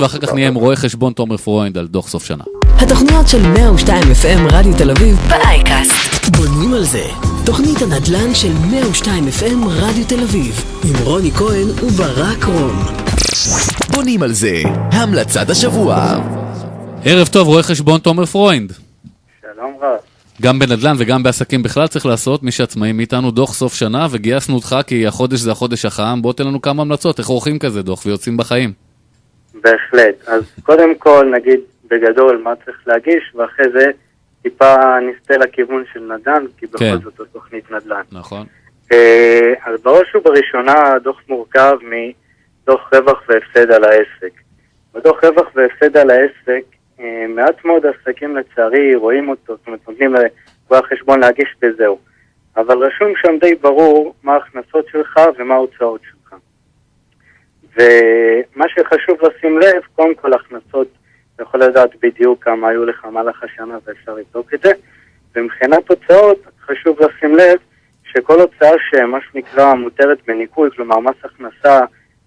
ואחר כך נהיה עם רואה חשבון תומר פרוינד על דוח סוף שנה. התוכניות של 102 FM רדיו תל אביב ב iCast. בונים על זה. תוכנית הנדל"ן של 102 FM רדיו תל אביב עם רוני כהן וברק רום. בונים על זה, המלצת השבוע. ערב טוב, רואה חשבון תומר פרוינד. שלום רב. גם בנדל"ן וגם בעסקים בכלל צריך לעשות, מי שעצמאים מאיתנו דוח סוף שנה, וגייסנו אותך כי החודש זה החודש החם, בוא תן לנו כמה המלצות, איך עורכים כזה דוח ויוצאים בחיים. בהחלט. אז קודם כל נגיד בגדול מה צריך להגיש, ואחרי זה טיפה נסטה לכיוון של נדל"ן, כי בכל כן. זאת זו תוכנית נדל"ן. נכון. אה, אז בראש ובראשונה הדוח מורכב מדוח רווח והפסד על העסק. בדוח רווח והפסד על העסק, אה, מעט מאוד עסקים לצערי רואים אותו, זאת אומרת נותנים לרואה החשבון להגיש וזהו. אבל רשום שם די ברור מה ההכנסות שלך ומה ההוצאות שלך. ומה שחשוב לשים לב, קודם כל הכנסות, אתה יכול לדעת בדיוק כמה היו לך במהלך השנה ואפשר לבדוק את זה. ומבחינת הוצאות, חשוב לשים לב שכל הוצאה שמה שנקרא מותרת בניכוי, כלומר מס הכנסה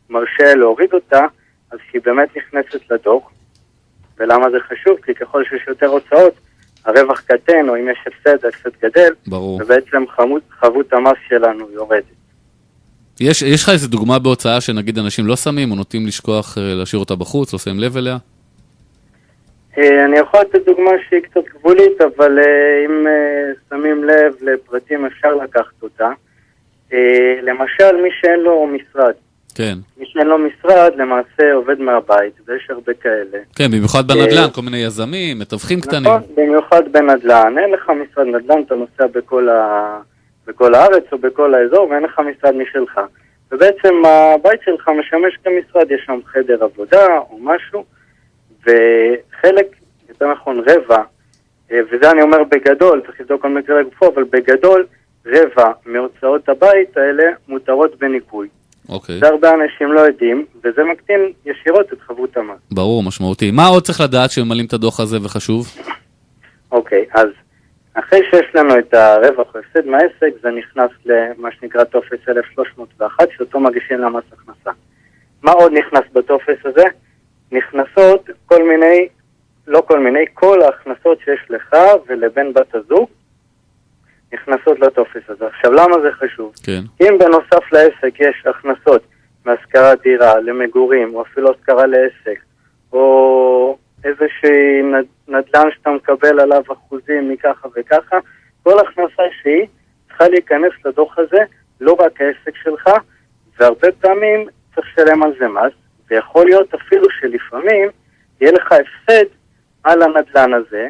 מרשה להוריד אותה, אז שהיא באמת נכנסת לדוח. ולמה זה חשוב? כי ככל שיש יותר הוצאות, הרווח קטן, או אם יש הפסד, ההפסד גדל, ברור. ובעצם חבות, חבות המס שלנו יורדת. יש, יש לך איזה דוגמה בהוצאה שנגיד אנשים לא שמים, או נוטים לשכוח אה, להשאיר אותה בחוץ, לא שמים לב אליה? אה, אני יכול לתת דוגמה שהיא קצת גבולית, אבל אה, אם שמים לב לפרטים אפשר לקחת אותה. למשל, מי שאין לו משרד. כן. מי שאין לו משרד למעשה עובד מהבית, ויש הרבה כאלה. כן, במיוחד בנדל"ן, כל מיני יזמים, מתווכים קטנים. נכון, במיוחד בנדל"ן. אין לך משרד נדל"ן, אתה נוסע בכל, ה... בכל הארץ או בכל האזור, ואין לך משרד משלך. ובעצם הבית שלך משמש כמשרד, יש שם חדר עבודה או משהו, וחלק, יותר נכון רבע, אה, וזה אני אומר בגדול, צריך לבדוק כל מקרה לגופו, אבל בגדול, רבע מהוצאות הבית האלה מותרות בניכוי. אוקיי, זה הרבה אנשים לא יודעים, וזה מקטין ישירות את חבות המס. ברור, משמעותי. מה עוד צריך לדעת שממלאים את הדוח הזה וחשוב? אוקיי, אז אחרי שיש לנו את הרווח או הפסד מהעסק, זה נכנס למה שנקרא טופס 1301, שאותו מגישים למס הכנסה. מה עוד נכנס בטופס הזה? נכנסות כל מיני, לא כל מיני, כל ההכנסות שיש לך ולבן בת הזוג נכנסות לטופס הזה. עכשיו, למה זה חשוב? כן. אם בנוסף לעסק יש הכנסות מהשכרת דירה למגורים, או אפילו השכרה לעסק, או איזושהי נד- נדל"ן שאתה מקבל עליו אחוזים מככה וככה, כל הכנסה שהיא צריכה להיכנס לדוח הזה, לא רק העסק שלך, והרבה פעמים צריך לשלם על זה מס, ויכול להיות אפילו שלפעמים יהיה לך הפסד על הנדל"ן הזה,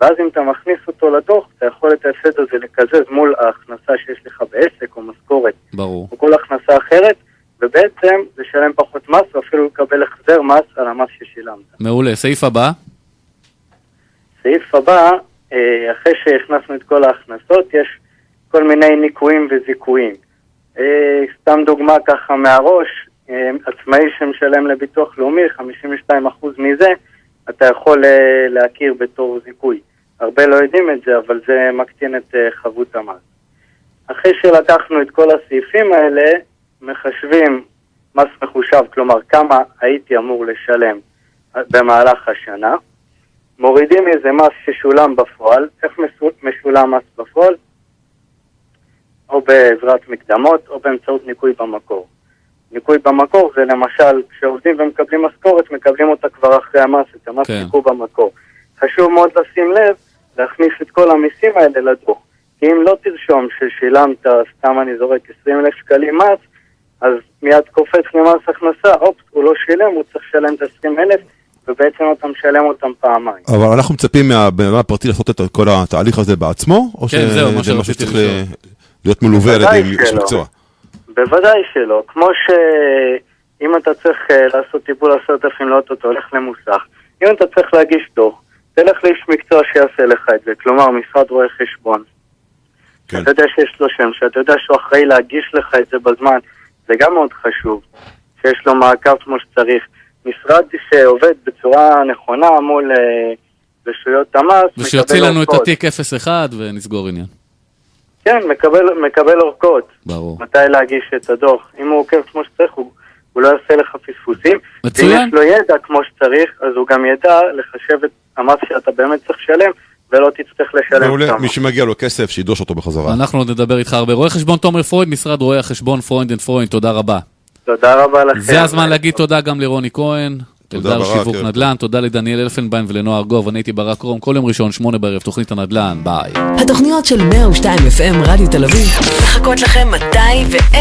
ואז אם אתה מכניס אותו לדוח, אתה יכול את ההפסד הזה לקזז מול ההכנסה שיש לך בעסק או משכורת ברור. או כל הכנסה אחרת, ובעצם לשלם פחות מס, או אפילו לקבל החזר מס על המס ששילמת. מעולה. סעיף הבא? סעיף הבא, אה, אחרי שהכנסנו את כל ההכנסות, יש כל מיני ניכויים וזיכויים. אה, סתם דוגמה ככה מהראש, אה, עצמאי שמשלם לביטוח לאומי, 52% מזה, אתה יכול להכיר בתור זיכוי. הרבה לא יודעים את זה, אבל זה מקטין את חבות המס. אחרי שלקחנו את כל הסעיפים האלה, מחשבים מס מחושב, כלומר כמה הייתי אמור לשלם במהלך השנה, מורידים מזה מס ששולם בפועל, איך משולם מס בפועל? או בעזרת מקדמות או באמצעות ניכוי במקור. ניכוי במקור זה למשל, כשעובדים ומקבלים משכורת, מקבלים אותה כבר אחרי המס, את המס כן. ניכוי במקור. חשוב מאוד לשים לב, להכניס את כל המיסים האלה לדוח. כי אם לא תרשום ששילמת, סתם אני זורק 20 אלף שקלים מס, אז מיד קופץ למס הכנסה, אופס, הוא לא שילם, הוא צריך לשלם את ה-20 אלף, ובעצם אתה משלם אותם פעמיים. אבל אנחנו מצפים מהבן אדם הפרטי לעשות את כל התהליך הזה בעצמו, או כן, שזה משהו שצריך להיות מלווה על ידי איש. מקצוע? בוודאי שלא. כמו שאם אתה צריך אה, לעשות טיפול עשרת אלפים לאוטו, אתה הולך למוסך. אם אתה צריך להגיש דוח, תלך לאיש מקצוע שיעשה לך את זה, כלומר משרד רואי חשבון. כן. אתה יודע שיש לו שם, שאתה יודע שהוא אחראי להגיש לך את זה בזמן, זה גם מאוד חשוב, שיש לו מעקב כמו שצריך. משרד שעובד בצורה נכונה מול אה, רשויות המס, ושיוציא לנו את אורכות. התיק 01 ונסגור עניין. כן, מקבל, מקבל אורכות. ברור. מתי להגיש את הדוח. אם הוא עוקב כמו שצריך, הוא הוא לא יעשה לך פספוסים. מצוין. ואם יש לו ידע כמו שצריך, אז הוא גם ידע לחשב את המס שאתה באמת צריך לשלם, ולא תצטרך לשלם מעולה, שם. מי שמגיע לו כסף, שידרוש אותו בחזרה. אנחנו עוד נדבר איתך הרבה. רואה חשבון תומר פרוינד, משרד רואי החשבון פרוינד and פרוינד, תודה רבה. תודה רבה לכם. זה הזמן להגיד תודה גם לרוני כהן. תודה, אלדר שיווק ערב נדל"ן, תודה לדניאל אלפנביין ולנועה ארגוב, אני הייתי ברק רום, כל יום ראשון, שמונה בערב, תוכנית הנדל"ן, ביי. התוכניות של 102 FM רדיו תל אביב. מחכות לכם מתי ואיפה